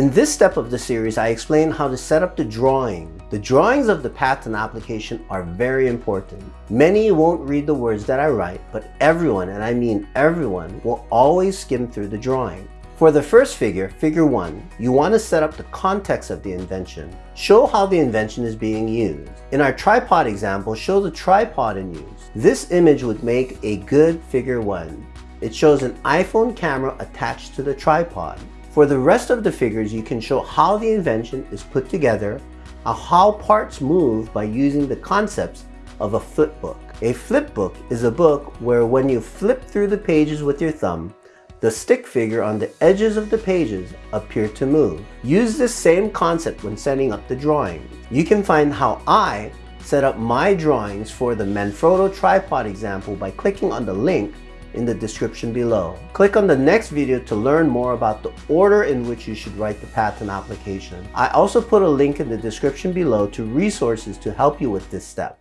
In this step of the series, I explain how to set up the drawing. The drawings of the patent application are very important. Many won't read the words that I write, but everyone, and I mean everyone, will always skim through the drawing. For the first figure, figure 1, you want to set up the context of the invention. Show how the invention is being used. In our tripod example, show the tripod in use. This image would make a good figure 1. It shows an iPhone camera attached to the tripod. For the rest of the figures, you can show how the invention is put together, how parts move by using the concepts of a flip book. A flip book is a book where when you flip through the pages with your thumb, the stick figure on the edges of the pages appear to move. Use this same concept when setting up the drawing. You can find how I set up my drawings for the Manfrotto tripod example by clicking on the link in the description below. Click on the next video to learn more about the order in which you should write the patent application. I also put a link in the description below to resources to help you with this step.